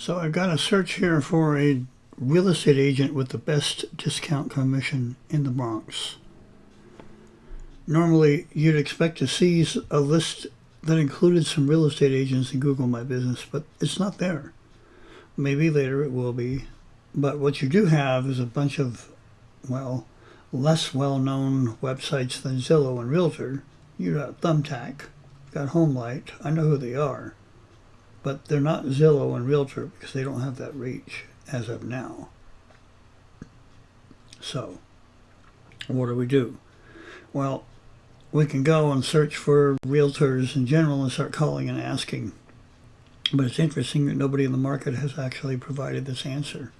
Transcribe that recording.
So I've got a search here for a real estate agent with the best discount commission in the Bronx. Normally, you'd expect to see a list that included some real estate agents in Google My Business, but it's not there. Maybe later it will be. But what you do have is a bunch of, well, less well known websites than Zillow and Realtor. You got Thumbtack, you got Homelight. I know who they are. But they're not Zillow and Realtor because they don't have that reach as of now. So, what do we do? Well, we can go and search for realtors in general and start calling and asking. But it's interesting that nobody in the market has actually provided this answer.